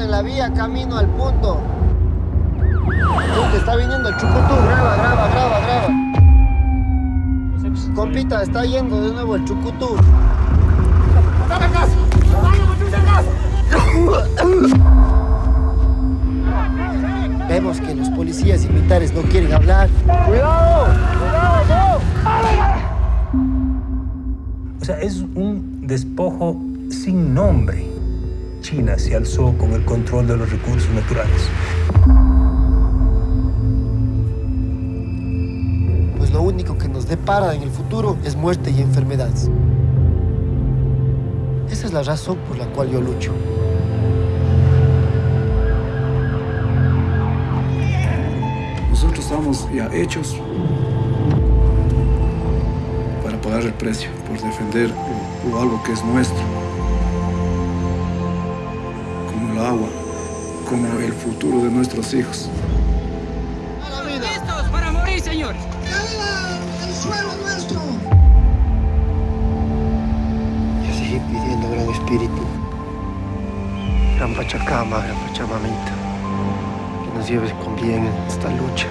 en la vía, camino al punto. Tú, está viniendo el chucutú, graba, graba, graba, graba. Compita, está yendo de nuevo el chucutú. Vemos que los policías y militares no quieren hablar. ¡Cuidado! ¡Cuidado! O sea, es un despojo sin nombre. China se alzó con el control de los recursos naturales. Pues lo único que nos depara en el futuro es muerte y enfermedades. Esa es la razón por la cual yo lucho. Nosotros estamos ya hechos para pagar el precio, por defender o, algo que es nuestro. Agua, como el futuro de nuestros hijos. ¡Listos para morir, señor! ¡El suelo nuestro! Yo seguí pidiendo, Gran Espíritu, Gran Pachacama, Gran Pachamamita, que nos lleves con bien en esta lucha.